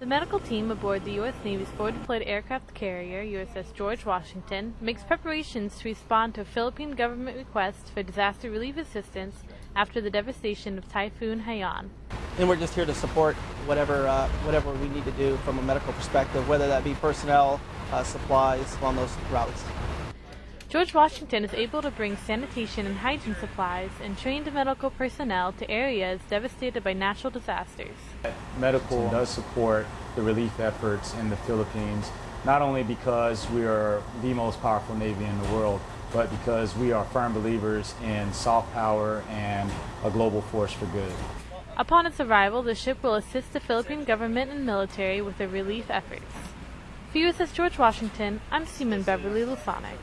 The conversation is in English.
The medical team aboard the U.S. Navy's forward deployed aircraft carrier, USS George Washington, makes preparations to respond to a Philippine government request for disaster relief assistance after the devastation of Typhoon Haiyan. And we're just here to support whatever, uh, whatever we need to do from a medical perspective, whether that be personnel, uh, supplies on those routes. George Washington is able to bring sanitation and hygiene supplies and trained medical personnel to areas devastated by natural disasters. Medical does support the relief efforts in the Philippines, not only because we are the most powerful Navy in the world, but because we are firm believers in soft power and a global force for good. Upon its arrival, the ship will assist the Philippine government and military with their relief efforts. For USS George Washington, I'm Seaman Beverly Lasonic.